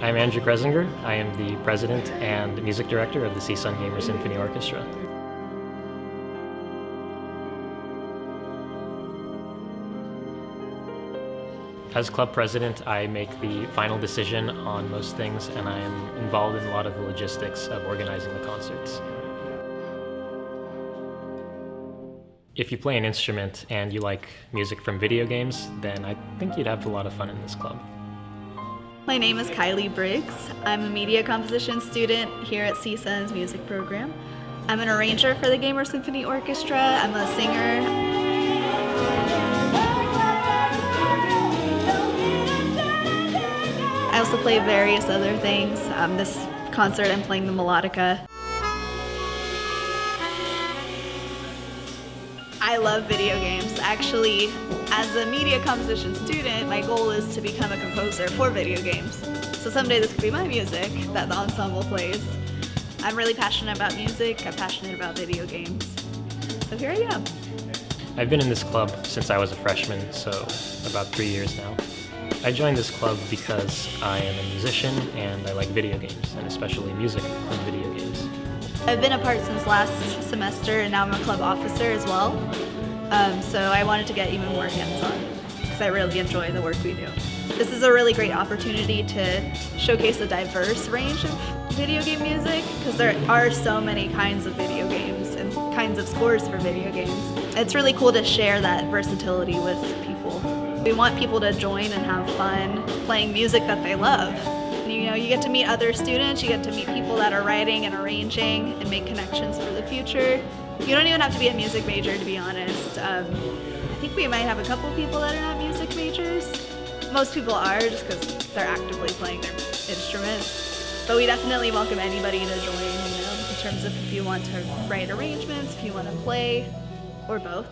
I'm Andrew Kresinger. I am the president and music director of the CSUN Gamer Symphony Orchestra. As club president, I make the final decision on most things and I am involved in a lot of the logistics of organizing the concerts. If you play an instrument and you like music from video games, then I think you'd have a lot of fun in this club. My name is Kylie Briggs. I'm a media composition student here at CSUN's music program. I'm an arranger for the Gamer Symphony Orchestra. I'm a singer. Play various other things. Um, this concert I'm playing the melodica. I love video games. Actually, as a media composition student, my goal is to become a composer for video games. So someday this could be my music that the ensemble plays. I'm really passionate about music, I'm passionate about video games. So here I am. I've been in this club since I was a freshman, so about three years now. I joined this club because I am a musician and I like video games, and especially music from video games. I've been a part since last semester and now I'm a club officer as well. Um, so I wanted to get even more hands-on because I really enjoy the work we do. This is a really great opportunity to showcase a diverse range of video game music because there are so many kinds of video games and kinds of scores for video games. It's really cool to share that versatility with people. We want people to join and have fun playing music that they love. You know, you get to meet other students, you get to meet people that are writing and arranging and make connections for the future. You don't even have to be a music major to be honest. Um, I think we might have a couple people that are not music majors. Most people are just because they're actively playing their instruments. But we definitely welcome anybody to join, you know, in terms of if you want to write arrangements, if you want to play, or both.